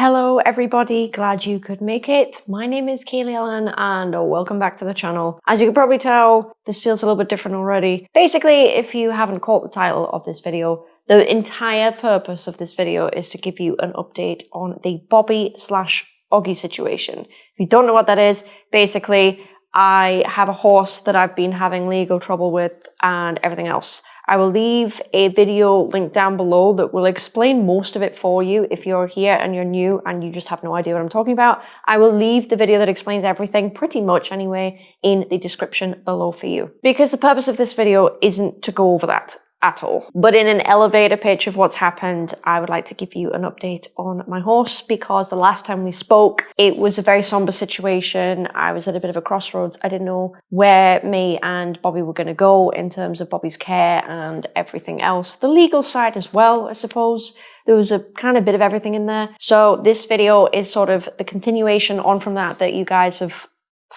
Hello everybody, glad you could make it. My name is Kaylee Allen and welcome back to the channel. As you can probably tell, this feels a little bit different already. Basically, if you haven't caught the title of this video, the entire purpose of this video is to give you an update on the Bobby slash Oggy situation. If you don't know what that is, basically I have a horse that I've been having legal trouble with and everything else. I will leave a video link down below that will explain most of it for you if you're here and you're new and you just have no idea what I'm talking about. I will leave the video that explains everything, pretty much anyway, in the description below for you. Because the purpose of this video isn't to go over that at all. But in an elevator pitch of what's happened, I would like to give you an update on my horse because the last time we spoke, it was a very somber situation. I was at a bit of a crossroads. I didn't know where me and Bobby were going to go in terms of Bobby's care and everything else. The legal side as well, I suppose. There was a kind of bit of everything in there. So this video is sort of the continuation on from that that you guys have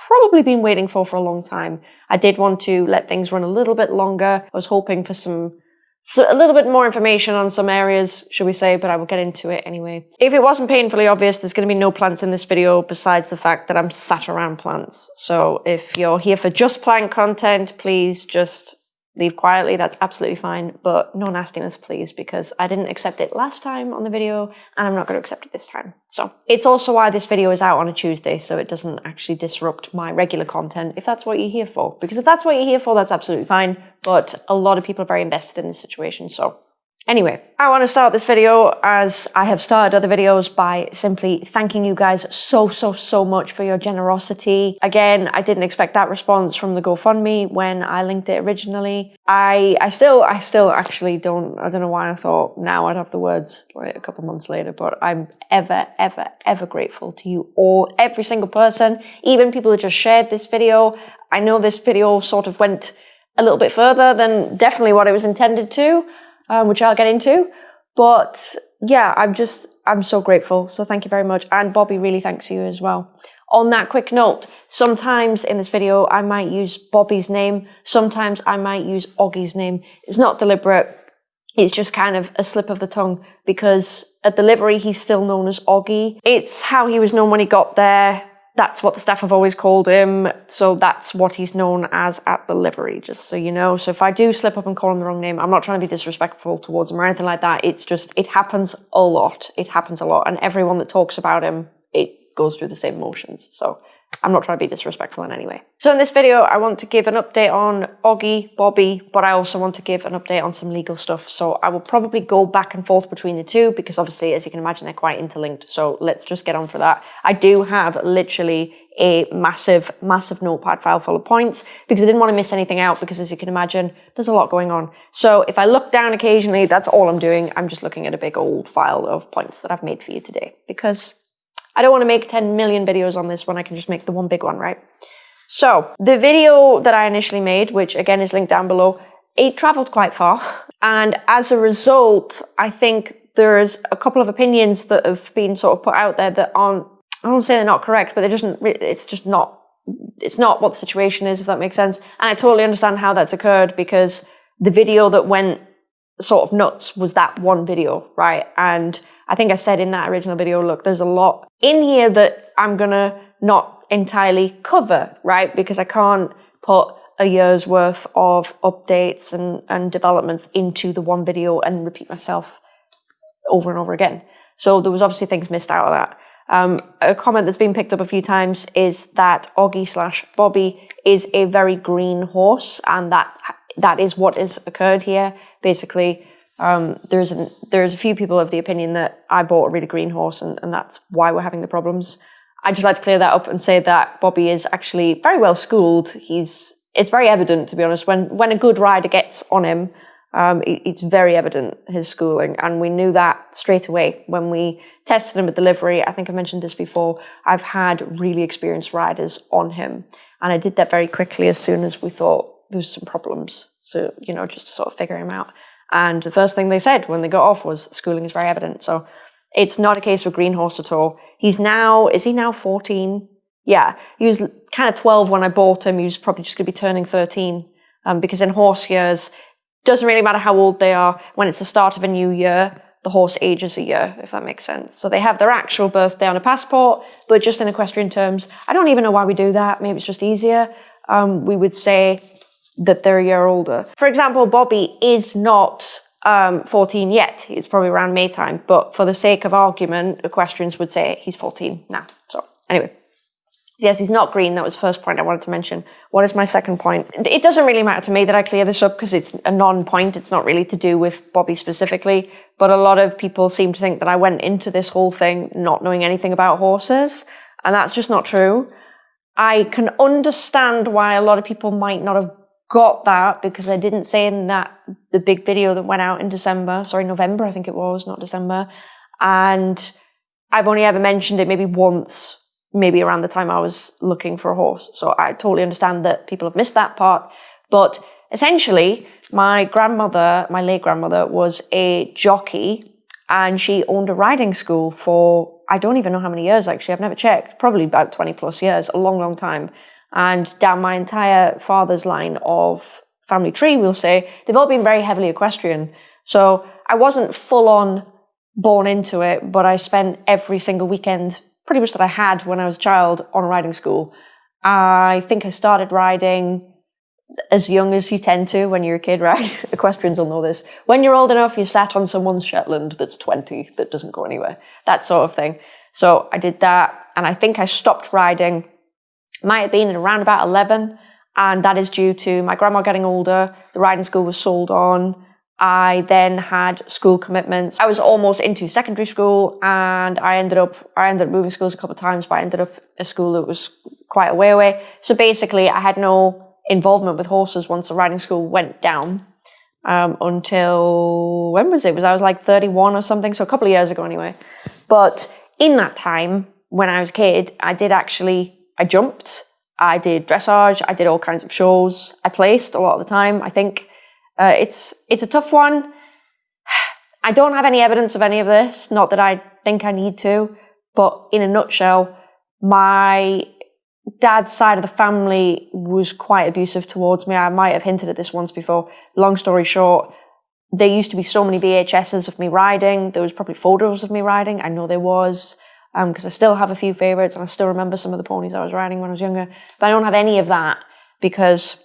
probably been waiting for for a long time. I did want to let things run a little bit longer. I was hoping for some so a little bit more information on some areas, should we say, but I will get into it anyway. If it wasn't painfully obvious, there's going to be no plants in this video besides the fact that I'm sat around plants. So if you're here for just plant content, please just leave quietly, that's absolutely fine, but no nastiness please, because I didn't accept it last time on the video, and I'm not going to accept it this time. So it's also why this video is out on a Tuesday, so it doesn't actually disrupt my regular content, if that's what you're here for. Because if that's what you're here for, that's absolutely fine, but a lot of people are very invested in this situation, so Anyway, I want to start this video as I have started other videos by simply thanking you guys so, so, so much for your generosity. Again, I didn't expect that response from the GoFundMe when I linked it originally. I, I still, I still actually don't, I don't know why I thought now I'd have the words like a couple months later, but I'm ever, ever, ever grateful to you all, every single person, even people who just shared this video. I know this video sort of went a little bit further than definitely what it was intended to um, which I'll get into. But yeah, I'm just, I'm so grateful. So thank you very much. And Bobby really thanks you as well. On that quick note, sometimes in this video, I might use Bobby's name. Sometimes I might use Oggy's name. It's not deliberate. It's just kind of a slip of the tongue because at the livery, he's still known as Oggy. It's how he was known when he got there that's what the staff have always called him. So that's what he's known as at the livery, just so you know. So if I do slip up and call him the wrong name, I'm not trying to be disrespectful towards him or anything like that. It's just, it happens a lot. It happens a lot. And everyone that talks about him, it goes through the same motions. So I'm not trying to be disrespectful in any way. So in this video, I want to give an update on Oggy, Bobby, but I also want to give an update on some legal stuff. So I will probably go back and forth between the two because obviously, as you can imagine, they're quite interlinked. So let's just get on for that. I do have literally a massive, massive notepad file full of points because I didn't want to miss anything out because as you can imagine, there's a lot going on. So if I look down occasionally, that's all I'm doing. I'm just looking at a big old file of points that I've made for you today because I don't want to make 10 million videos on this one. I can just make the one big one, right? So the video that I initially made, which again is linked down below, it traveled quite far. And as a result, I think there's a couple of opinions that have been sort of put out there that aren't, I don't say they're not correct, but they're just, it's just not, it's not what the situation is, if that makes sense. And I totally understand how that's occurred because the video that went sort of nuts was that one video, right? And I think I said in that original video, look, there's a lot in here that I'm gonna not entirely cover, right? Because I can't put a year's worth of updates and, and developments into the one video and repeat myself over and over again. So there was obviously things missed out of that. Um, a comment that's been picked up a few times is that Oggy slash Bobby is a very green horse and that that is what has occurred here. Basically, um, there's an, there's a few people of the opinion that I bought a really green horse and, and that's why we're having the problems. I'd just like to clear that up and say that Bobby is actually very well schooled. He's it's very evident, to be honest, when when a good rider gets on him, um, it, it's very evident his schooling, and we knew that straight away when we tested him at livery. I think I mentioned this before. I've had really experienced riders on him, and I did that very quickly as soon as we thought there was some problems. So you know, just to sort of figure him out. And the first thing they said when they got off was schooling is very evident. So it's not a case for green horse at all. He's now, is he now 14? Yeah, he was kind of 12 when I bought him. He was probably just going to be turning 13. Um, because in horse years, doesn't really matter how old they are. When it's the start of a new year, the horse ages a year, if that makes sense. So they have their actual birthday on a passport, but just in equestrian terms. I don't even know why we do that. Maybe it's just easier. Um, we would say that they're a year older. For example, Bobby is not um, 14 yet. It's probably around May time, but for the sake of argument, equestrians would say he's 14 now. So anyway. Yes, he's not green. That was the first point I wanted to mention. What is my second point? It doesn't really matter to me that I clear this up because it's a non-point. It's not really to do with Bobby specifically. But a lot of people seem to think that I went into this whole thing not knowing anything about horses. And that's just not true. I can understand why a lot of people might not have got that because I didn't say in that the big video that went out in December, sorry, November, I think it was, not December. And I've only ever mentioned it maybe once maybe around the time I was looking for a horse. So I totally understand that people have missed that part. But essentially, my grandmother, my late grandmother, was a jockey and she owned a riding school for, I don't even know how many years actually, I've never checked, probably about 20 plus years, a long, long time. And down my entire father's line of family tree, we'll say, they've all been very heavily equestrian. So I wasn't full on born into it, but I spent every single weekend pretty much that I had when I was a child on riding school. I think I started riding as young as you tend to when you're a kid, right? Equestrians will know this. When you're old enough, you sat on someone's Shetland that's 20 that doesn't go anywhere. That sort of thing. So I did that and I think I stopped riding, might have been around about 11. And that is due to my grandma getting older. The riding school was sold on. I then had school commitments. I was almost into secondary school and I ended up, I ended up moving schools a couple of times, but I ended up a school that was quite a way away. So basically I had no involvement with horses once the riding school went down. Um, until, when was it? Was I was like 31 or something? So a couple of years ago anyway. But in that time, when I was a kid, I did actually, I jumped, I did dressage, I did all kinds of shows. I placed a lot of the time, I think. Uh, it's it's a tough one. I don't have any evidence of any of this. Not that I think I need to, but in a nutshell, my dad's side of the family was quite abusive towards me. I might have hinted at this once before. Long story short, there used to be so many VHSs of me riding. There was probably photos of me riding. I know there was because um, I still have a few favorites and I still remember some of the ponies I was riding when I was younger. But I don't have any of that because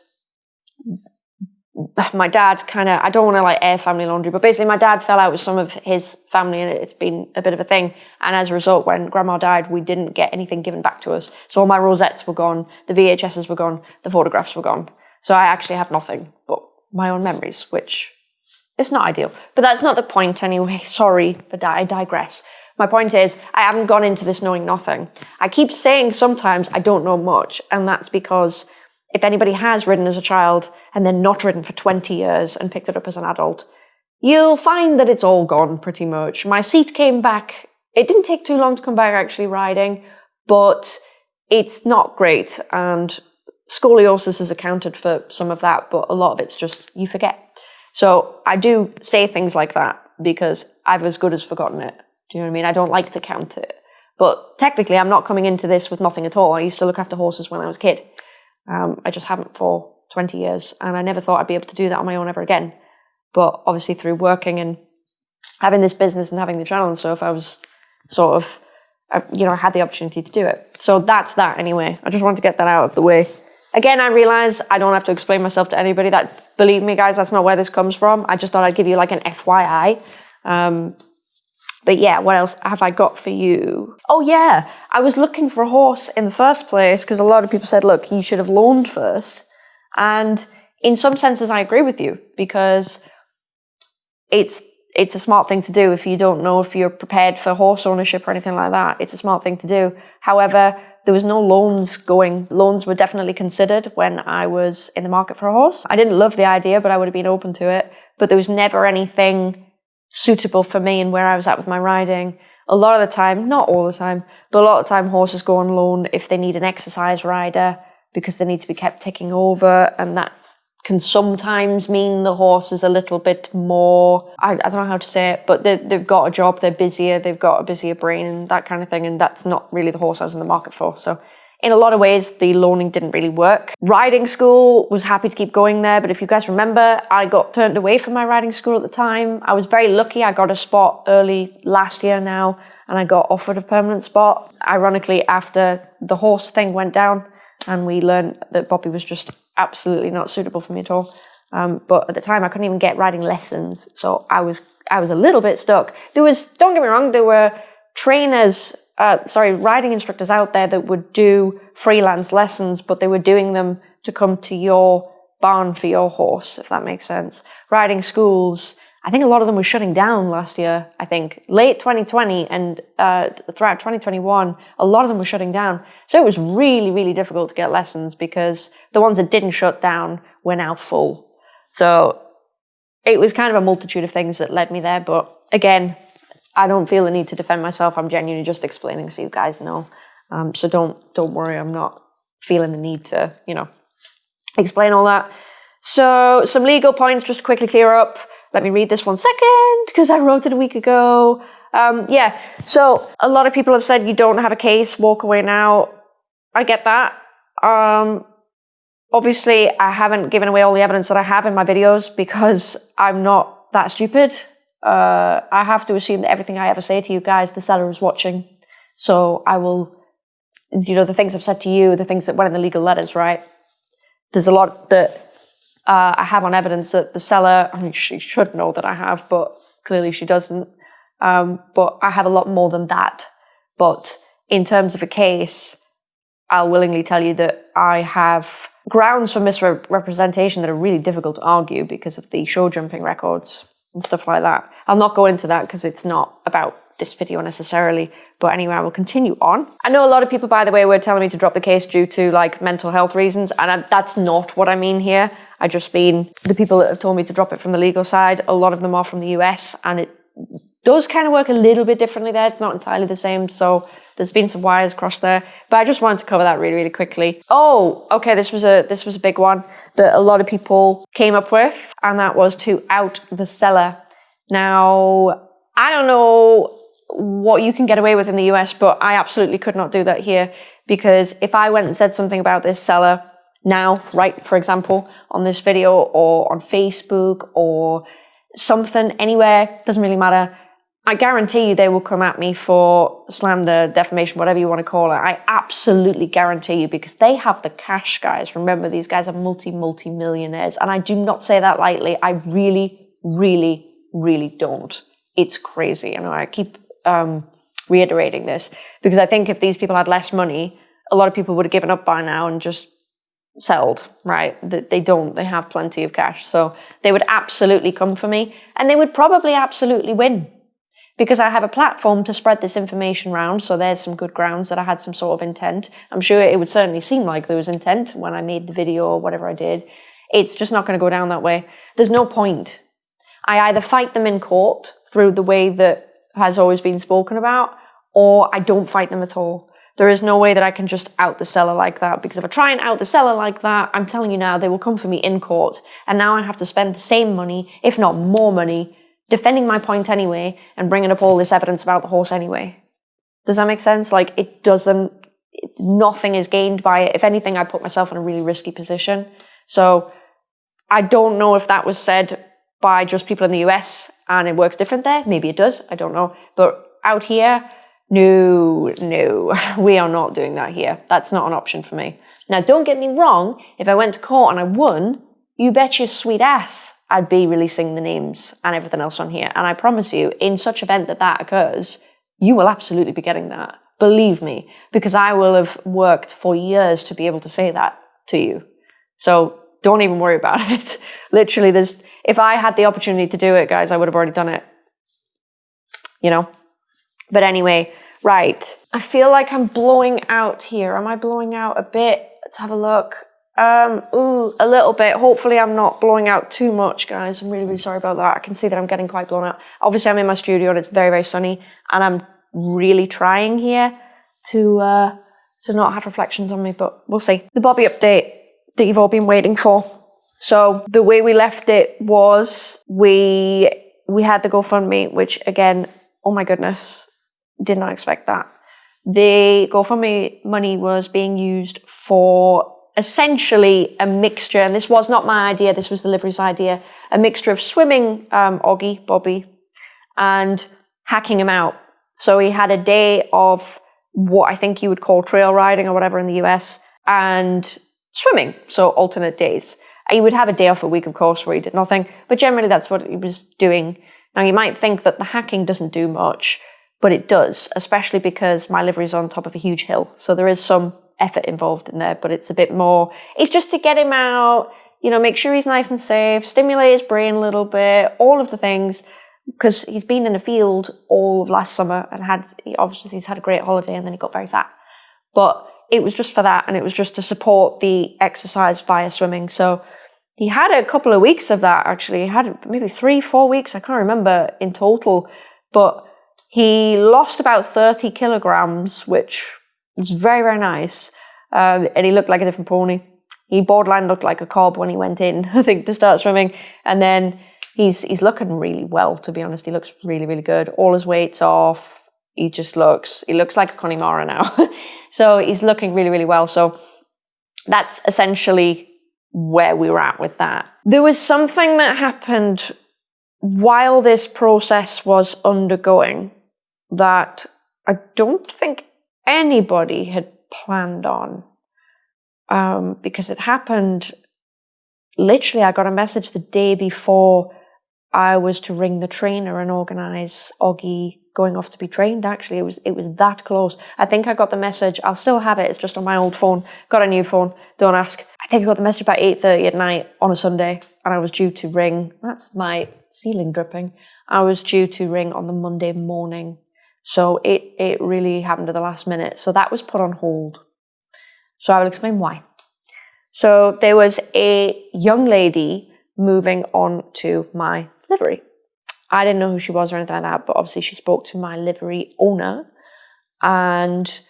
my dad kind of, I don't want to like air family laundry, but basically my dad fell out with some of his family and it's been a bit of a thing. And as a result, when grandma died, we didn't get anything given back to us. So all my rosettes were gone, the VHSs were gone, the photographs were gone. So I actually have nothing but my own memories, which is not ideal. But that's not the point anyway. Sorry, but I digress. My point is, I haven't gone into this knowing nothing. I keep saying sometimes I don't know much, and that's because if anybody has ridden as a child and then not ridden for 20 years and picked it up as an adult, you'll find that it's all gone pretty much. My seat came back. It didn't take too long to come back actually riding, but it's not great. And scoliosis is accounted for some of that, but a lot of it's just you forget. So I do say things like that because I've as good as forgotten it. Do you know what I mean? I don't like to count it. But technically, I'm not coming into this with nothing at all. I used to look after horses when I was a kid. Um, I just haven't for 20 years, and I never thought I'd be able to do that on my own ever again. But obviously, through working and having this business and having the channel and stuff, I was sort of, I, you know, I had the opportunity to do it. So that's that anyway. I just wanted to get that out of the way. Again, I realize I don't have to explain myself to anybody. That believe me, guys, that's not where this comes from. I just thought I'd give you like an FYI. Um, but yeah, what else have I got for you? Oh yeah, I was looking for a horse in the first place because a lot of people said, look, you should have loaned first. And in some senses, I agree with you because it's it's a smart thing to do if you don't know if you're prepared for horse ownership or anything like that. It's a smart thing to do. However, there was no loans going. Loans were definitely considered when I was in the market for a horse. I didn't love the idea, but I would have been open to it. But there was never anything suitable for me and where I was at with my riding. A lot of the time, not all the time, but a lot of the time horses go on loan if they need an exercise rider because they need to be kept ticking over and that can sometimes mean the horse is a little bit more, I, I don't know how to say it, but they, they've got a job, they're busier, they've got a busier brain and that kind of thing. And that's not really the horse I was in the market for. So in a lot of ways, the loaning didn't really work. Riding school was happy to keep going there, but if you guys remember, I got turned away from my riding school at the time. I was very lucky. I got a spot early last year now, and I got offered a permanent spot. Ironically, after the horse thing went down, and we learned that Bobby was just absolutely not suitable for me at all. Um, but at the time, I couldn't even get riding lessons, so I was I was a little bit stuck. There was, don't get me wrong, there were trainers uh, sorry, riding instructors out there that would do freelance lessons, but they were doing them to come to your barn for your horse, if that makes sense. Riding schools, I think a lot of them were shutting down last year, I think. Late 2020 and uh, throughout 2021, a lot of them were shutting down. So it was really, really difficult to get lessons because the ones that didn't shut down were now full. So it was kind of a multitude of things that led me there. But again, I don't feel the need to defend myself. I'm genuinely just explaining so you guys know. Um, so don't don't worry. I'm not feeling the need to you know explain all that. So some legal points just to quickly clear up. Let me read this one second because I wrote it a week ago. Um, yeah. So a lot of people have said you don't have a case. Walk away now. I get that. Um, obviously, I haven't given away all the evidence that I have in my videos because I'm not that stupid uh, I have to assume that everything I ever say to you guys, the seller is watching. So I will, you know, the things I've said to you, the things that went in the legal letters, right? There's a lot that uh, I have on evidence that the seller, I mean, she should know that I have, but clearly she doesn't. Um, but I have a lot more than that. But in terms of a case, I'll willingly tell you that I have grounds for misrepresentation that are really difficult to argue because of the show jumping records and stuff like that. I'll not go into that because it's not about this video necessarily. But anyway, I will continue on. I know a lot of people, by the way, were telling me to drop the case due to like mental health reasons. And I, that's not what I mean here. I just mean the people that have told me to drop it from the legal side, a lot of them are from the US and it does kind of work a little bit differently there. It's not entirely the same. So there's been some wires crossed there, but I just wanted to cover that really, really quickly. Oh, okay. This was a, this was a big one that a lot of people came up with and that was to out the seller. Now, I don't know what you can get away with in the US, but I absolutely could not do that here because if I went and said something about this seller now, right, for example, on this video or on Facebook or something anywhere, doesn't really matter. I guarantee you they will come at me for slander, defamation, whatever you want to call it. I absolutely guarantee you because they have the cash, guys. Remember, these guys are multi, multi millionaires. And I do not say that lightly. I really, really, really don't. It's crazy. And I keep um, reiterating this because I think if these people had less money, a lot of people would have given up by now and just sold, right? That they don't, they have plenty of cash. So they would absolutely come for me and they would probably absolutely win because I have a platform to spread this information around. So there's some good grounds that I had some sort of intent. I'm sure it would certainly seem like there was intent when I made the video or whatever I did. It's just not going to go down that way. There's no point. I either fight them in court through the way that has always been spoken about, or I don't fight them at all. There is no way that I can just out the seller like that because if I try and out the seller like that, I'm telling you now, they will come for me in court. And now I have to spend the same money, if not more money, defending my point anyway and bringing up all this evidence about the horse anyway. Does that make sense? Like it doesn't, it, nothing is gained by it. If anything, I put myself in a really risky position. So I don't know if that was said by just people in the US and it works different there. Maybe it does. I don't know. But out here, no, no, we are not doing that here. That's not an option for me. Now, don't get me wrong. If I went to court and I won, you bet your sweet ass I'd be releasing the names and everything else on here. And I promise you, in such event that that occurs, you will absolutely be getting that. Believe me, because I will have worked for years to be able to say that to you. So don't even worry about it. Literally, there's, if I had the opportunity to do it, guys, I would have already done it. You know? But anyway, right. I feel like I'm blowing out here. Am I blowing out a bit? Let's have a look. Um, ooh, a little bit. Hopefully I'm not blowing out too much, guys. I'm really, really sorry about that. I can see that I'm getting quite blown out. Obviously I'm in my studio and it's very, very sunny and I'm really trying here to, uh, to not have reflections on me, but we'll see. The Bobby update that you've all been waiting for. So the way we left it was we, we had the GoFundMe, which again, oh my goodness, did not expect that. the GoFundMe money was being used for essentially a mixture, and this was not my idea, this was the livery's idea, a mixture of swimming um, Oggy, Bobby, and hacking him out. So he had a day of what I think you would call trail riding or whatever in the US, and swimming, so alternate days. He would have a day off a week, of course, where he did nothing, but generally that's what he was doing. Now you might think that the hacking doesn't do much, but it does, especially because my livery is on top of a huge hill. So there is some effort involved in there, but it's a bit more, it's just to get him out, you know, make sure he's nice and safe, stimulate his brain a little bit, all of the things, because he's been in a field all of last summer and had, obviously he's had a great holiday and then he got very fat. But it was just for that and it was just to support the exercise via swimming. So he had a couple of weeks of that actually. He had maybe three, four weeks, I can't remember in total, but he lost about 30 kilograms, which was very, very nice. Um, and he looked like a different pony. He borderline looked like a cob when he went in, I think, to start swimming. And then he's he's looking really well, to be honest. He looks really, really good. All his weight's off. He just looks, he looks like a Connemara now. so he's looking really, really well. So that's essentially where we were at with that. There was something that happened while this process was undergoing that I don't think anybody had planned on um, because it happened literally I got a message the day before I was to ring the trainer and organize Oggy going off to be trained actually. It was it was that close. I think I got the message I'll still have it it's just on my old phone. Got a new phone don't ask. I think I got the message about 8.30 at night on a Sunday and I was due to ring that's my ceiling dripping I was due to ring on the Monday morning so it, it really happened at the last minute. So that was put on hold. So I will explain why. So there was a young lady moving on to my livery. I didn't know who she was or anything like that, but obviously she spoke to my livery owner and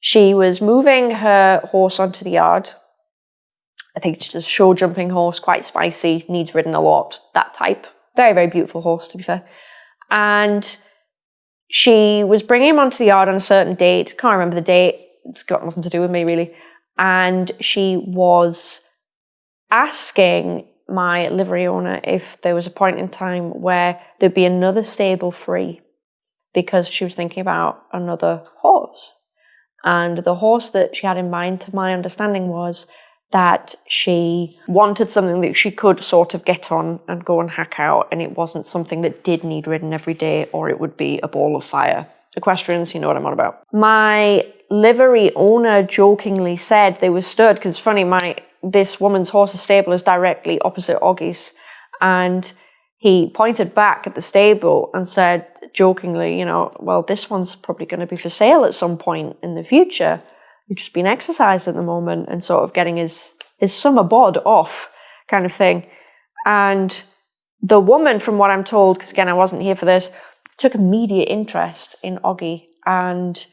she was moving her horse onto the yard. I think it's a show jumping horse, quite spicy, needs ridden a lot, that type. Very, very beautiful horse, to be fair. And she was bringing him onto the yard on a certain date. Can't remember the date. It's got nothing to do with me really. And she was asking my livery owner if there was a point in time where there'd be another stable free because she was thinking about another horse. And the horse that she had in mind, to my understanding, was that she wanted something that she could sort of get on and go and hack out, and it wasn't something that did need ridden every day, or it would be a ball of fire. Equestrians, you know what I'm on about. My livery owner jokingly said they were stirred because it's funny, my this woman's horse's stable is directly opposite Oggy's, and he pointed back at the stable and said jokingly, you know, well, this one's probably going to be for sale at some point in the future just been exercised at the moment and sort of getting his his summer bod off kind of thing. And the woman, from what I'm told, because again I wasn't here for this, took immediate interest in Oggy and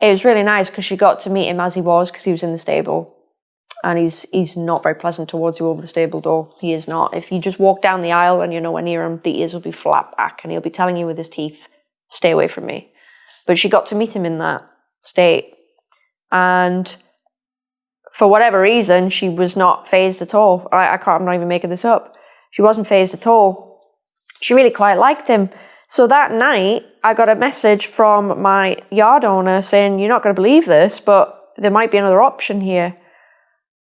it was really nice because she got to meet him as he was because he was in the stable and he's he's not very pleasant towards you over the stable door. He is not. If you just walk down the aisle and you're nowhere near him, the ears will be flat back and he'll be telling you with his teeth, stay away from me. But she got to meet him in that state and for whatever reason, she was not fazed at all. I, I can't, I'm not even making this up. She wasn't fazed at all. She really quite liked him. So that night, I got a message from my yard owner saying, You're not going to believe this, but there might be another option here.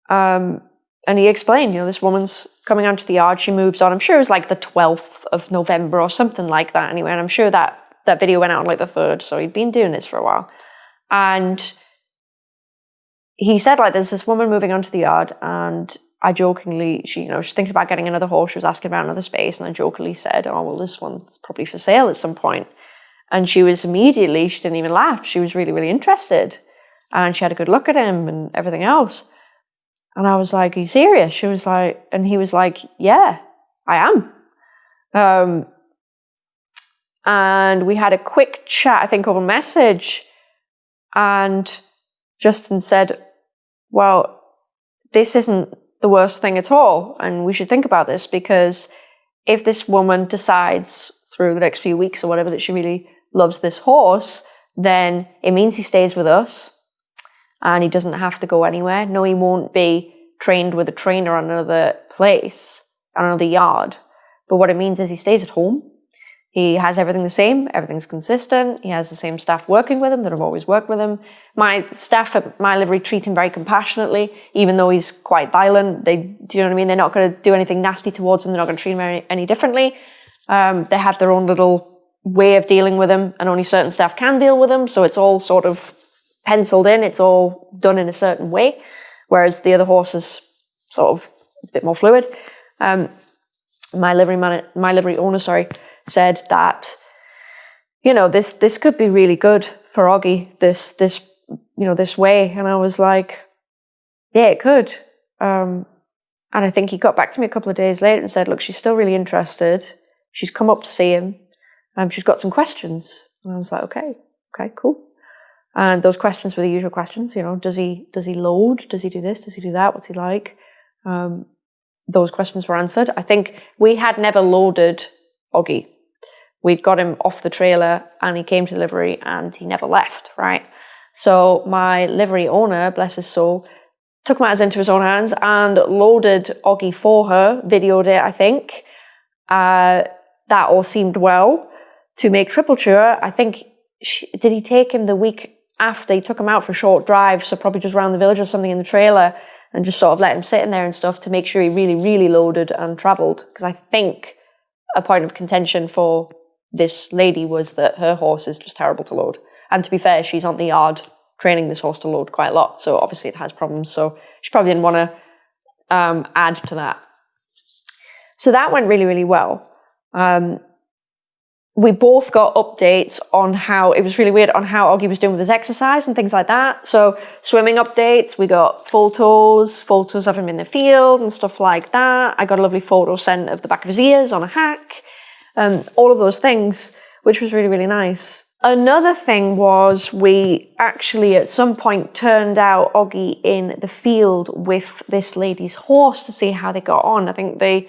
Um, and he explained, you know, this woman's coming onto the yard, she moves on. I'm sure it was like the 12th of November or something like that anyway. And I'm sure that that video went out on like the 3rd. So he'd been doing this for a while. And he said like there's this woman moving onto the yard and I jokingly, she, you know, she's thinking about getting another horse. She was asking about another space, and I jokingly said, "Oh, well, this one's probably for sale at some point." And she was immediately, she didn't even laugh. She was really, really interested, and she had a good look at him and everything else. And I was like, "Are you serious?" She was like, and he was like, "Yeah, I am." Um, and we had a quick chat, I think, over message, and Justin said, well, this isn't the worst thing at all. And we should think about this because if this woman decides through the next few weeks or whatever that she really loves this horse, then it means he stays with us and he doesn't have to go anywhere. No, he won't be trained with a trainer on another place, on another yard. But what it means is he stays at home. He has everything the same, everything's consistent. He has the same staff working with him that have always worked with him. My staff at my livery treat him very compassionately, even though he's quite violent. They, do you know what I mean? They're not going to do anything nasty towards him. They're not going to treat him any, any differently. Um, they have their own little way of dealing with him, and only certain staff can deal with him. So it's all sort of penciled in. It's all done in a certain way, whereas the other horses sort of it's a bit more fluid. Um, my livery man, my livery owner, sorry, said that you know this this could be really good for Oggy. This this you know this way, and I was like, yeah, it could. Um, and I think he got back to me a couple of days later and said, look, she's still really interested. She's come up to see him. Um, she's got some questions. And I was like, okay, okay, cool. And those questions were the usual questions, you know, does he does he load? Does he do this? Does he do that? What's he like? Um, those questions were answered. I think we had never loaded Oggy. We'd got him off the trailer and he came to livery and he never left, right? So my livery owner, bless his soul, took matters into his own hands and loaded Oggy for her, videoed it, I think. Uh, that all seemed well. To make triple sure, I think, she, did he take him the week after? He took him out for a short drive, so probably just around the village or something in the trailer and just sort of let him sit in there and stuff to make sure he really, really loaded and travelled. Because I think a point of contention for this lady was that her horse is just terrible to load. And to be fair, she's on the yard training this horse to load quite a lot. So obviously it has problems. So she probably didn't want to um, add to that. So that went really, really well. Um, we both got updates on how it was really weird on how Oggy was doing with his exercise and things like that. So swimming updates, we got photos, photos of him in the field and stuff like that. I got a lovely photo sent of the back of his ears on a hack, um, all of those things, which was really, really nice. Another thing was we actually at some point turned out Oggy in the field with this lady's horse to see how they got on. I think they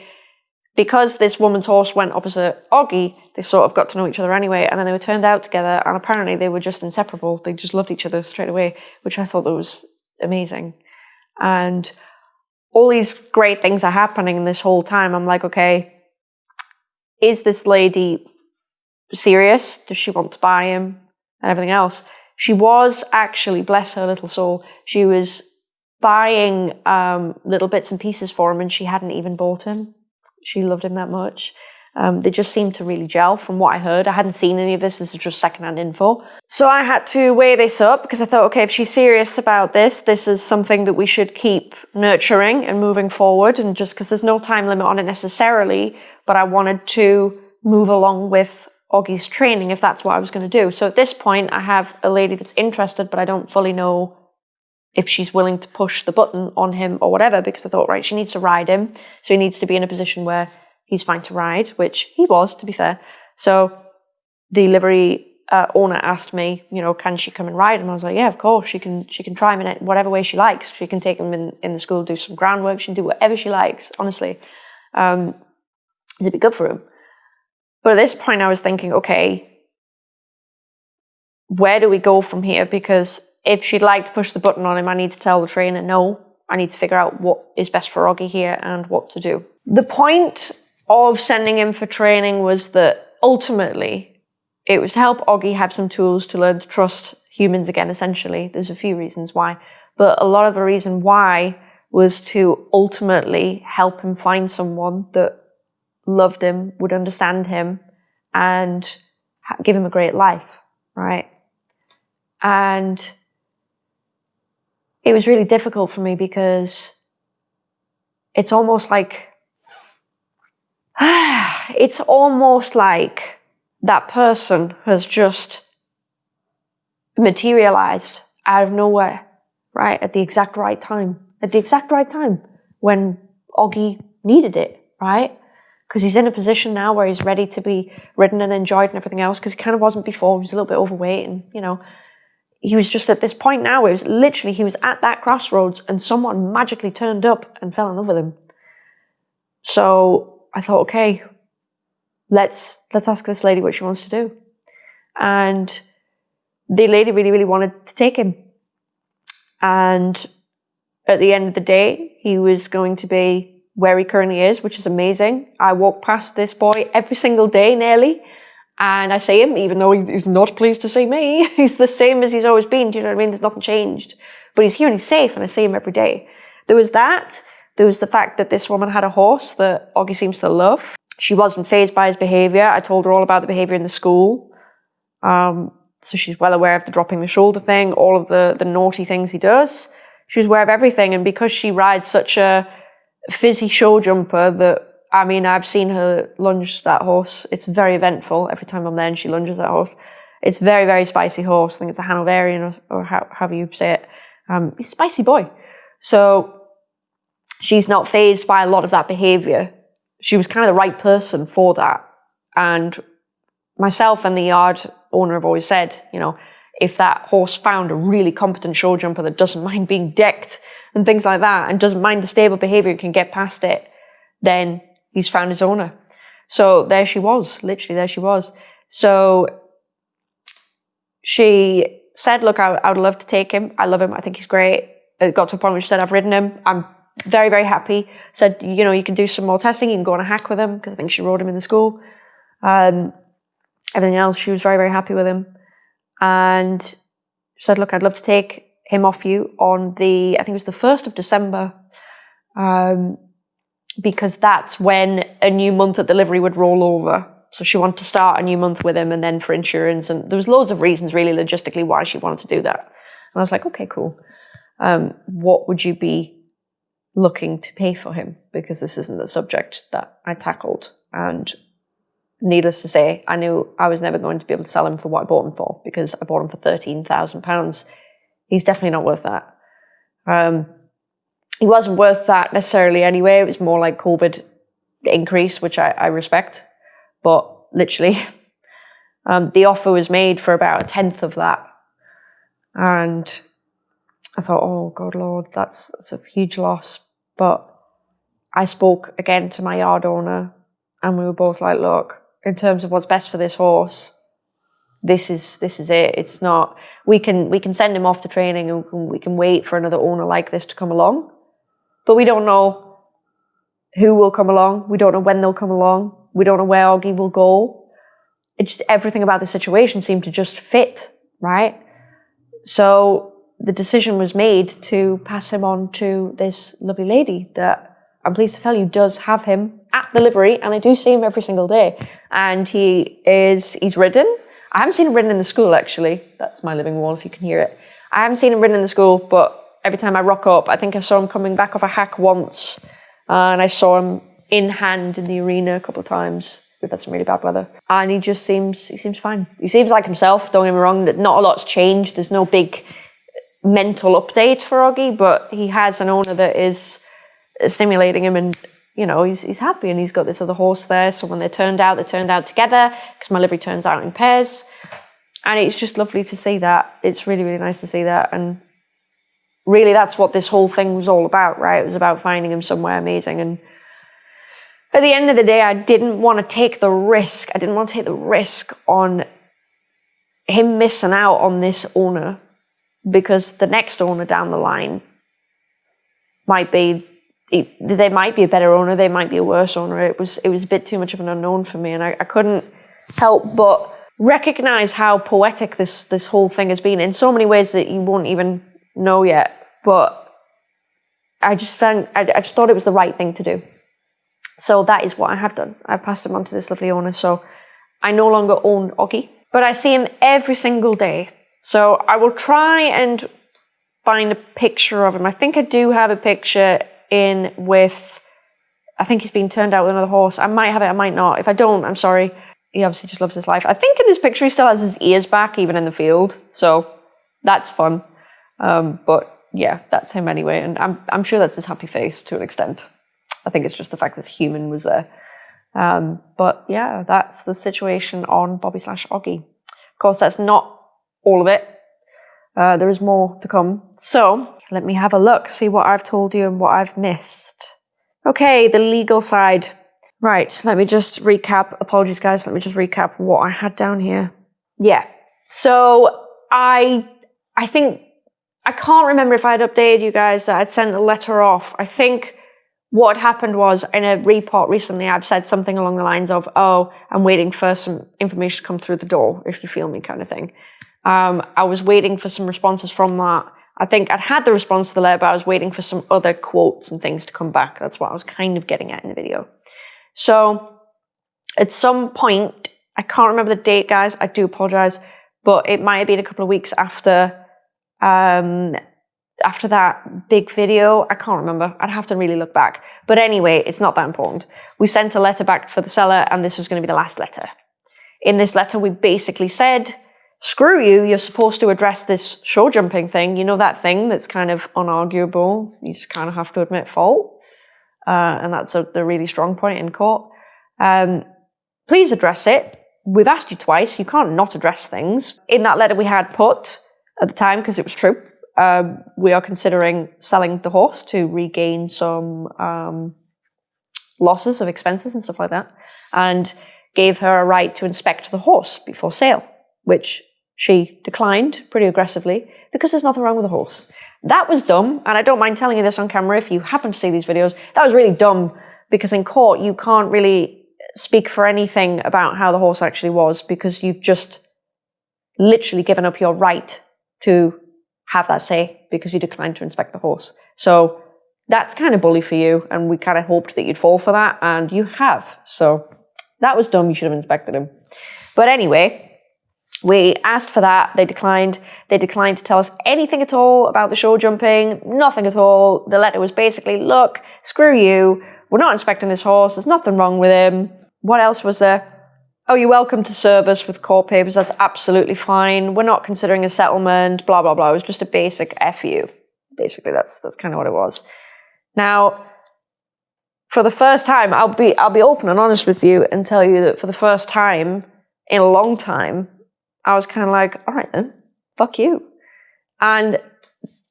because this woman's horse went opposite Oggy, they sort of got to know each other anyway, and then they were turned out together, and apparently they were just inseparable. They just loved each other straight away, which I thought that was amazing. And all these great things are happening in this whole time. I'm like, okay, is this lady serious? Does she want to buy him? And everything else. She was actually, bless her little soul, she was buying um, little bits and pieces for him, and she hadn't even bought him. She loved him that much. Um, they just seemed to really gel from what I heard. I hadn't seen any of this. This is just secondhand info. So I had to weigh this up because I thought, okay, if she's serious about this, this is something that we should keep nurturing and moving forward. And just because there's no time limit on it necessarily, but I wanted to move along with Oggy's training if that's what I was going to do. So at this point, I have a lady that's interested, but I don't fully know if she's willing to push the button on him or whatever, because I thought, right, she needs to ride him. So he needs to be in a position where he's fine to ride, which he was, to be fair. So the livery uh, owner asked me, you know, can she come and ride him? I was like, yeah, of course. She can, she can try him in whatever way she likes. She can take him in, in the school, do some groundwork. She can do whatever she likes, honestly. Um, it'd be good for him. But at this point, I was thinking, okay, where do we go from here? Because if she'd like to push the button on him, I need to tell the trainer, no, I need to figure out what is best for Oggy here and what to do. The point of sending him for training was that ultimately it was to help Oggy have some tools to learn to trust humans again, essentially. There's a few reasons why. But a lot of the reason why was to ultimately help him find someone that loved him, would understand him, and give him a great life, right? And it was really difficult for me because it's almost like it's almost like that person has just materialized out of nowhere, right? At the exact right time. At the exact right time when Oggy needed it, right? Because he's in a position now where he's ready to be ridden and enjoyed and everything else because he kind of wasn't before. He was a little bit overweight and, you know, he was just at this point now it was literally he was at that crossroads and someone magically turned up and fell in love with him. So I thought, okay, let's let's ask this lady what she wants to do. And the lady really, really wanted to take him. And at the end of the day, he was going to be where he currently is, which is amazing. I walk past this boy every single day nearly, and I see him, even though he's not pleased to see me. he's the same as he's always been. Do you know what I mean? There's nothing changed. But he's here and he's safe, and I see him every day. There was that. There was the fact that this woman had a horse that Oggy seems to love. She wasn't fazed by his behaviour. I told her all about the behaviour in the school. Um, so she's well aware of the dropping the shoulder thing, all of the, the naughty things he does. She's aware of everything. And because she rides such a fizzy show jumper that, I mean, I've seen her lunge that horse. It's very eventful. Every time I'm there and she lunges that horse. It's very, very spicy horse. I think it's a Hanoverian or, or how, however you say it. Um, he's spicy boy. So she's not fazed by a lot of that behavior. She was kind of the right person for that. And myself and the yard owner have always said, you know, if that horse found a really competent show jumper that doesn't mind being decked and things like that and doesn't mind the stable behavior and can get past it, then he's found his owner. So there she was, literally there she was. So she said, look, I, I would love to take him. I love him. I think he's great. It got to a point where she said, I've ridden him. I'm very, very happy. Said, you know, you can do some more testing. You can go on a hack with him because I think she rode him in the school. Um, everything else, she was very, very happy with him. And said, look, I'd love to take him off you on the, I think it was the 1st of December, um, because that's when a new month at the livery would roll over. So she wanted to start a new month with him and then for insurance. And there was loads of reasons really logistically why she wanted to do that. And I was like, okay, cool. Um, what would you be looking to pay for him? Because this isn't the subject that I tackled. And needless to say, I knew I was never going to be able to sell him for what I bought him for because I bought him for £13,000. He's definitely not worth that. Um, he wasn't worth that necessarily anyway. It was more like COVID increase, which I, I respect. But literally, um, the offer was made for about a tenth of that. And I thought, oh, God, Lord, that's, that's a huge loss. But I spoke again to my yard owner and we were both like, look, in terms of what's best for this horse, this is this is it. It's not we can we can send him off to training and we can wait for another owner like this to come along, but we don't know who will come along. We don't know when they'll come along. We don't know where Oggy will go. It's just everything about the situation seemed to just fit, right? So the decision was made to pass him on to this lovely lady that I'm pleased to tell you does have him at the livery and I do see him every single day. And he is, he's ridden. I haven't seen him ridden in the school actually. That's my living wall if you can hear it. I haven't seen him ridden in the school, but every time I rock up, I think I saw him coming back off a hack once. Uh, and I saw him in hand in the arena a couple of times. We've had some really bad weather. And he just seems, he seems fine. He seems like himself, don't get me wrong, that not a lot's changed. There's no big mental update for Oggy, but he has an owner that is stimulating him and you know, he's, he's happy and he's got this other horse there. So when they turned out, they turned out together because my livery turns out in pairs. And it's just lovely to see that. It's really, really nice to see that. And really, that's what this whole thing was all about, right? It was about finding him somewhere amazing. And at the end of the day, I didn't want to take the risk. I didn't want to take the risk on him missing out on this owner because the next owner down the line might be they might be a better owner, they might be a worse owner. It was it was a bit too much of an unknown for me, and I, I couldn't help but recognize how poetic this this whole thing has been in so many ways that you won't even know yet. But I just found I, I just thought it was the right thing to do. So that is what I have done. I've passed him on to this lovely owner. So I no longer own Oggy, but I see him every single day. So I will try and find a picture of him. I think I do have a picture in with, I think he's been turned out with another horse. I might have it, I might not. If I don't, I'm sorry. He obviously just loves his life. I think in this picture he still has his ears back, even in the field. So that's fun. Um, but yeah, that's him anyway. And I'm, I'm sure that's his happy face to an extent. I think it's just the fact that human was there. Um, but yeah, that's the situation on Bobby slash Oggy. Of course, that's not all of it. Uh, there is more to come. So let me have a look, see what I've told you and what I've missed. Okay, the legal side. Right, let me just recap. Apologies, guys. Let me just recap what I had down here. Yeah. So I, I think, I can't remember if I'd updated you guys that I'd sent a letter off. I think what happened was in a report recently, I've said something along the lines of, oh, I'm waiting for some information to come through the door, if you feel me, kind of thing. Um, I was waiting for some responses from that. I think I'd had the response to the letter, but I was waiting for some other quotes and things to come back. That's what I was kind of getting at in the video. So at some point, I can't remember the date, guys. I do apologize, but it might have been a couple of weeks after um, after that big video. I can't remember. I'd have to really look back. But anyway, it's not that important. We sent a letter back for the seller, and this was going to be the last letter. In this letter, we basically said, screw you, you're supposed to address this show jumping thing. You know that thing that's kind of unarguable. You just kind of have to admit fault. Uh, and that's a, the really strong point in court. Um, please address it. We've asked you twice. You can't not address things. In that letter we had put at the time, because it was true, um, we are considering selling the horse to regain some um, losses of expenses and stuff like that, and gave her a right to inspect the horse before sale, which she declined pretty aggressively because there's nothing wrong with the horse. That was dumb, and I don't mind telling you this on camera if you happen to see these videos. That was really dumb because in court you can't really speak for anything about how the horse actually was because you've just literally given up your right to have that say because you declined to inspect the horse. So that's kind of bully for you, and we kind of hoped that you'd fall for that, and you have. So that was dumb. You should have inspected him. But anyway, we asked for that. They declined. They declined to tell us anything at all about the show jumping. Nothing at all. The letter was basically, look, screw you. We're not inspecting this horse. There's nothing wrong with him. What else was there? oh, you're welcome to serve us with court papers. That's absolutely fine. We're not considering a settlement, blah, blah, blah. It was just a basic FU. Basically, that's, that's kind of what it was. Now, for the first time, I'll be, I'll be open and honest with you and tell you that for the first time in a long time, I was kind of like, all right then, fuck you. And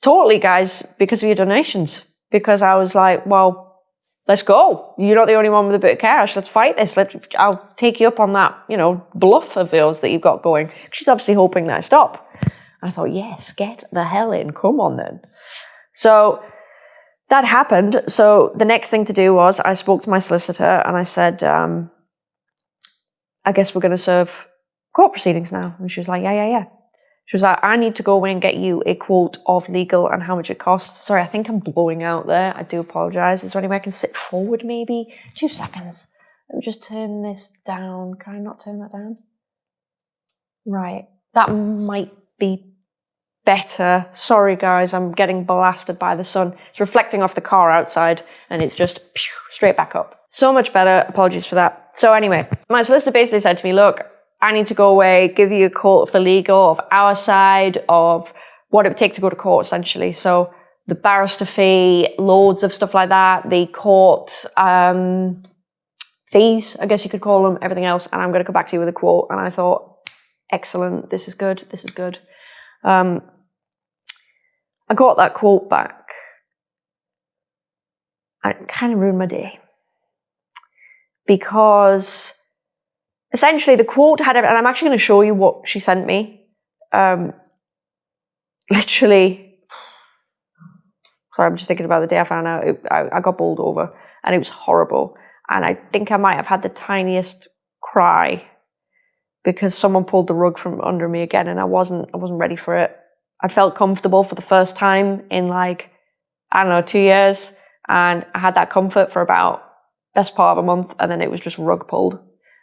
totally, guys, because of your donations. Because I was like, well, let's go. You're not the only one with a bit of cash. Let's fight this. Let's, I'll take you up on that, you know, bluff of yours that you've got going. She's obviously hoping that I stop. I thought, yes, get the hell in. Come on then. So that happened. So the next thing to do was I spoke to my solicitor and I said, um, I guess we're going to serve court proceedings now. And she was like, yeah, yeah, yeah. She was like, I need to go away and get you a quote of legal and how much it costs. Sorry, I think I'm blowing out there. I do apologize. Is there any way I can sit forward maybe? Two seconds. Let me just turn this down. Can I not turn that down? Right. That might be better. Sorry guys, I'm getting blasted by the sun. It's reflecting off the car outside and it's just straight back up. So much better. Apologies for that. So anyway, my solicitor basically said to me, look, I need to go away, give you a quote for legal of our side of what it would take to go to court, essentially. So the barrister fee, loads of stuff like that, the court um, fees, I guess you could call them, everything else. And I'm going to come back to you with a quote. And I thought, excellent, this is good, this is good. Um, I got that quote back. It kind of ruined my day because essentially the quote had, and I'm actually going to show you what she sent me. Um, literally, sorry, I'm just thinking about the day I found out. It, I, I got bowled over and it was horrible. And I think I might have had the tiniest cry because someone pulled the rug from under me again and I wasn't, I wasn't ready for it. I felt comfortable for the first time in like, I don't know, two years. And I had that comfort for about best part of a month and then it was just rug pulled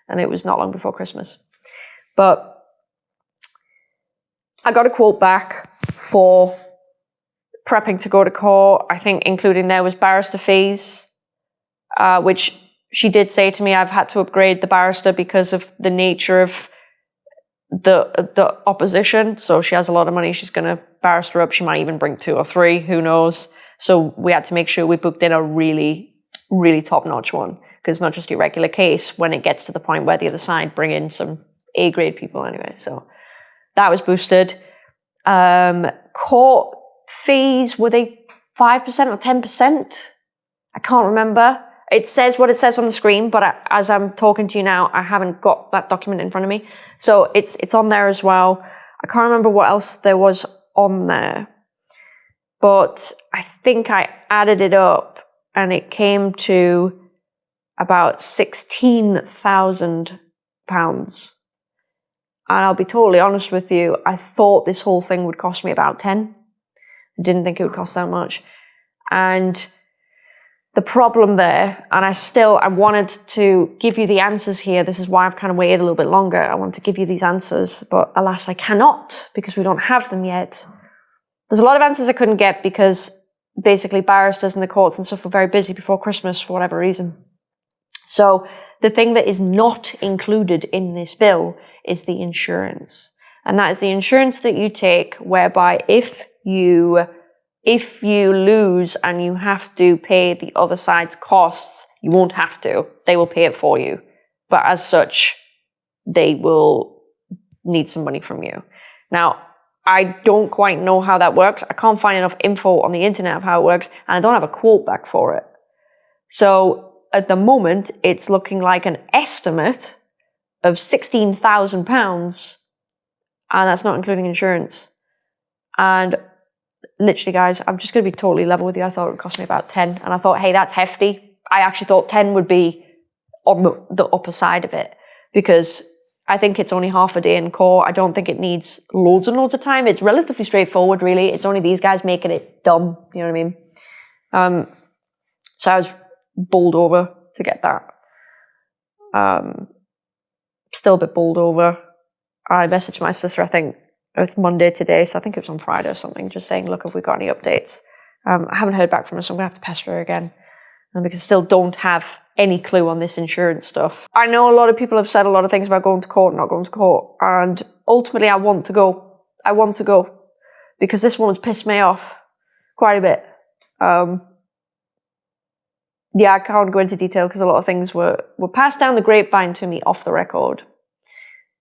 and it was not long before Christmas. But I got a quote back for prepping to go to court. I think including there was barrister fees, uh, which she did say to me, I've had to upgrade the barrister because of the nature of the the opposition. So she has a lot of money. She's going to barrister up. She might even bring two or three. Who knows? So we had to make sure we booked in a really, really top notch one because it's not just your regular case when it gets to the point where the other side bring in some A grade people anyway. So that was boosted. Um, court fees, were they 5% or 10%? I can't remember. It says what it says on the screen, but I, as I'm talking to you now, I haven't got that document in front of me. So it's, it's on there as well. I can't remember what else there was on there, but I think I added it up and it came to about £16,000. And I'll be totally honest with you, I thought this whole thing would cost me about 10. I didn't think it would cost that much. And the problem there, and I still, I wanted to give you the answers here. This is why I've kind of waited a little bit longer. I want to give you these answers, but alas, I cannot because we don't have them yet. There's a lot of answers I couldn't get because basically barristers in the courts and stuff were very busy before Christmas for whatever reason. So the thing that is not included in this bill is the insurance. And that is the insurance that you take whereby if you if you lose and you have to pay the other side's costs, you won't have to. They will pay it for you. But as such, they will need some money from you. Now, I don't quite know how that works. I can't find enough info on the internet of how it works, and I don't have a quote back for it. So at the moment, it's looking like an estimate of £16,000, and that's not including insurance. And literally, guys, I'm just going to be totally level with you. I thought it would cost me about 10, and I thought, hey, that's hefty. I actually thought 10 would be on the, the upper side of it because I think it's only half a day in court. I don't think it needs loads and loads of time. It's relatively straightforward, really. It's only these guys making it dumb. You know what I mean? Um, so I was bowled over to get that. Um, still a bit bowled over. I messaged my sister, I think it's Monday today, so I think it was on Friday or something, just saying, look, have we got any updates? Um, I haven't heard back from her, so I'm going to have to pester her again. Um, because I still don't have any clue on this insurance stuff. I know a lot of people have said a lot of things about going to court, not going to court, and ultimately I want to go. I want to go because this one's pissed me off quite a bit. Um, yeah, I can't go into detail because a lot of things were, were passed down the grapevine to me off the record.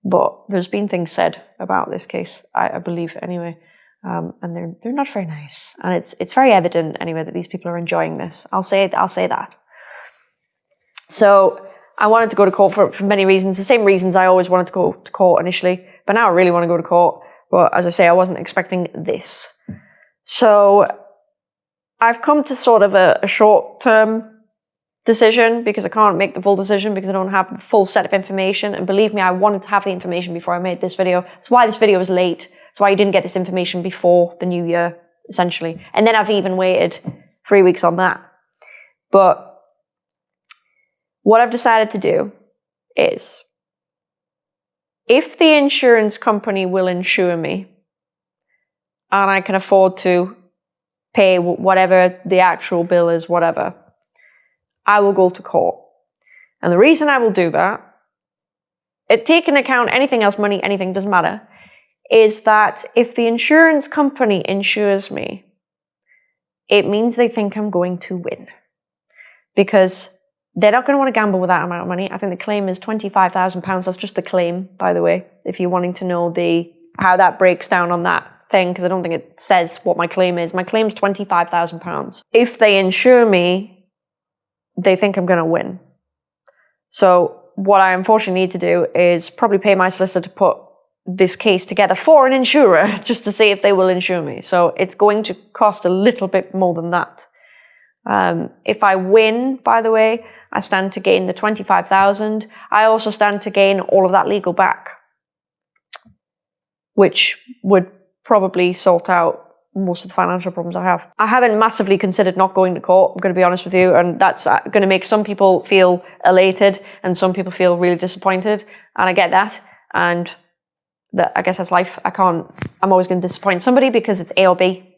But there's been things said about this case, I, I believe anyway. Um, and they're they're not very nice. And it's it's very evident anyway that these people are enjoying this. I'll say I'll say that. So I wanted to go to court for, for many reasons, the same reasons I always wanted to go to court initially, but now I really want to go to court. But as I say, I wasn't expecting this. So I've come to sort of a, a short term decision because I can't make the full decision because I don't have the full set of information. And believe me, I wanted to have the information before I made this video. That's why this video is late. That's why you didn't get this information before the new year, essentially. And then I've even waited three weeks on that. But what I've decided to do is if the insurance company will insure me and I can afford to pay whatever the actual bill is, whatever, I will go to court. And the reason I will do that, it take into account anything else, money, anything, doesn't matter, is that if the insurance company insures me, it means they think I'm going to win. Because they're not going to want to gamble with that amount of money. I think the claim is £25,000. That's just the claim, by the way, if you're wanting to know the how that breaks down on that thing, because I don't think it says what my claim is. My claim is £25,000. If they insure me, they think I'm going to win. So what I unfortunately need to do is probably pay my solicitor to put this case together for an insurer just to see if they will insure me. So it's going to cost a little bit more than that. Um, if I win, by the way, I stand to gain the 25,000. I also stand to gain all of that legal back, which would probably sort out most of the financial problems I have. I haven't massively considered not going to court, I'm going to be honest with you, and that's uh, going to make some people feel elated and some people feel really disappointed, and I get that, and that I guess that's life. I can't, I'm always going to disappoint somebody because it's A or B.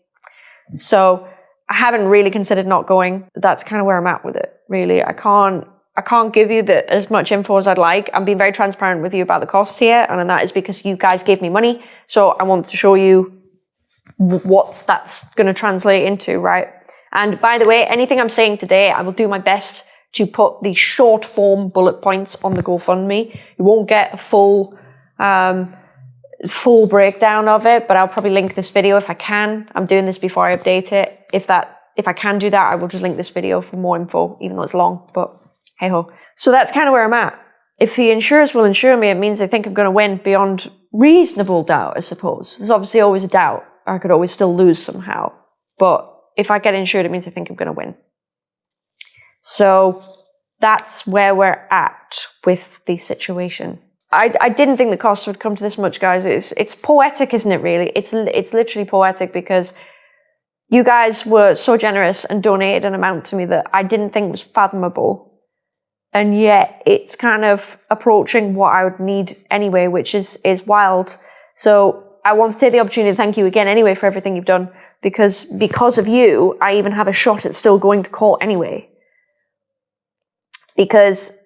So I haven't really considered not going. That's kind of where I'm at with it, really. I can't I can't give you the, as much info as I'd like. I'm being very transparent with you about the costs here, and that is because you guys gave me money. So I want to show you what that's going to translate into, right? And by the way, anything I'm saying today, I will do my best to put the short form bullet points on the GoFundMe. You won't get a full um, full breakdown of it, but I'll probably link this video if I can. I'm doing this before I update it. If that, if I can do that, I will just link this video for more info, even though it's long, but hey ho. So that's kind of where I'm at. If the insurers will insure me, it means they think I'm going to win beyond reasonable doubt, I suppose. There's obviously always a doubt. I could always still lose somehow. But if I get insured, it means I think I'm going to win. So that's where we're at with the situation. I, I didn't think the cost would come to this much, guys. It's it's poetic, isn't it? Really, it's it's literally poetic because you guys were so generous and donated an amount to me that I didn't think was fathomable, and yet it's kind of approaching what I would need anyway, which is is wild. So I want to take the opportunity to thank you again anyway for everything you've done because because of you, I even have a shot at still going to court anyway. Because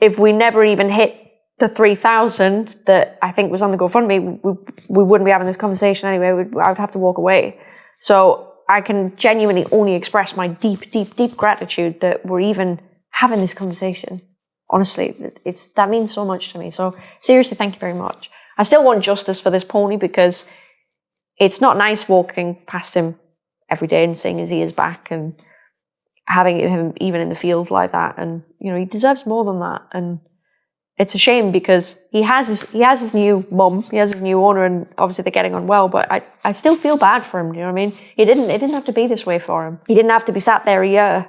if we never even hit the 3,000 that I think was on the GoFundMe, we, we wouldn't be having this conversation anyway. We'd, I would have to walk away. So I can genuinely only express my deep, deep, deep gratitude that we're even having this conversation. Honestly, it's, that means so much to me. So seriously, thank you very much. I still want justice for this pony because it's not nice walking past him every day and seeing his ears back and having him even in the field like that. And, you know, he deserves more than that. And it's a shame because he has his he has his new mum, he has his new owner, and obviously they're getting on well. But I, I still feel bad for him. Do you know what I mean? He didn't it didn't have to be this way for him. He didn't have to be sat there a year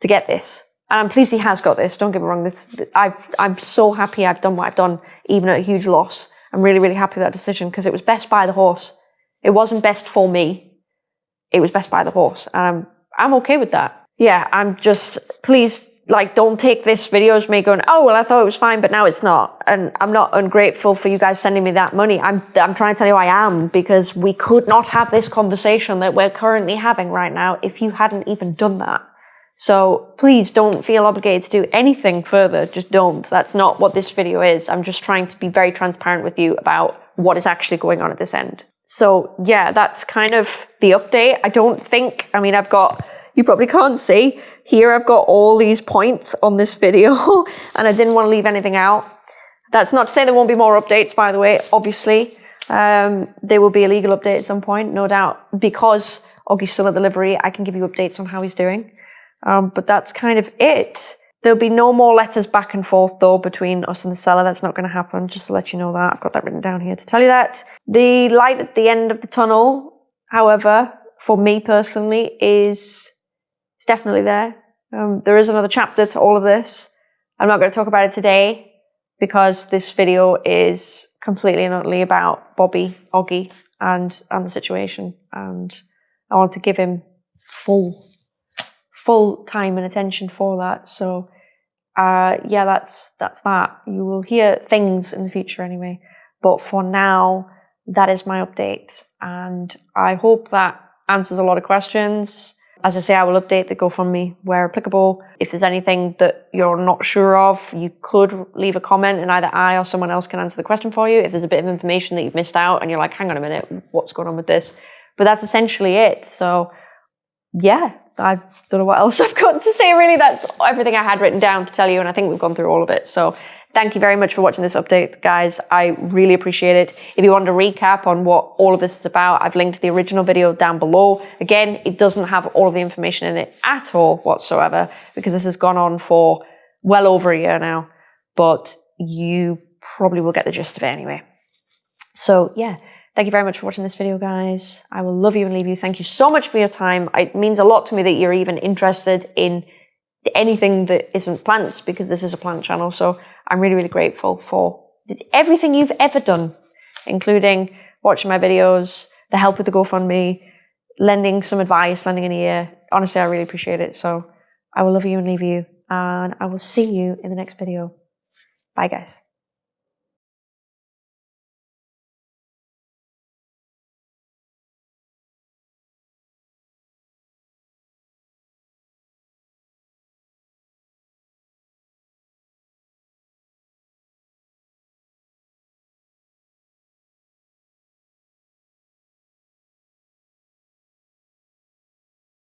to get this. And I'm pleased he has got this. Don't get me wrong. This I I'm so happy I've done what I've done, even at a huge loss. I'm really really happy with that decision because it was best by the horse. It wasn't best for me. It was best by the horse, and I'm I'm okay with that. Yeah, I'm just please like don't take this video as me going, oh well, I thought it was fine, but now it's not. And I'm not ungrateful for you guys sending me that money. I'm I'm trying to tell you I am because we could not have this conversation that we're currently having right now if you hadn't even done that. So please don't feel obligated to do anything further. Just don't. That's not what this video is. I'm just trying to be very transparent with you about what is actually going on at this end. So yeah, that's kind of the update. I don't think, I mean, I've got, you probably can't see, here I've got all these points on this video and I didn't want to leave anything out. That's not to say there won't be more updates, by the way, obviously. Um, there will be a legal update at some point, no doubt. Because Oggy's still at delivery, I can give you updates on how he's doing. Um, but that's kind of it. There'll be no more letters back and forth though between us and the seller. That's not going to happen. Just to let you know that. I've got that written down here to tell you that. The light at the end of the tunnel, however, for me personally, is it's definitely there. Um, there is another chapter to all of this. I'm not going to talk about it today because this video is completely and utterly about Bobby, Oggy, and, and the situation. And I want to give him full, full time and attention for that. So, uh, yeah, that's, that's that. You will hear things in the future anyway. But for now, that is my update. And I hope that answers a lot of questions. As I say, I will update the GoFundMe where applicable. If there's anything that you're not sure of, you could leave a comment and either I or someone else can answer the question for you. If there's a bit of information that you've missed out and you're like, hang on a minute, what's going on with this? But that's essentially it. So yeah, I don't know what else I've got to say really. That's everything I had written down to tell you and I think we've gone through all of it. So Thank you very much for watching this update, guys. I really appreciate it. If you want to recap on what all of this is about, I've linked the original video down below. Again, it doesn't have all of the information in it at all whatsoever because this has gone on for well over a year now, but you probably will get the gist of it anyway. So yeah, thank you very much for watching this video, guys. I will love you and leave you. Thank you so much for your time. It means a lot to me that you're even interested in anything that isn't plants because this is a plant channel. So I'm really, really grateful for everything you've ever done, including watching my videos, the help with the GoFundMe, lending some advice, lending an ear. Honestly, I really appreciate it. So I will love you and leave you. And I will see you in the next video. Bye, guys.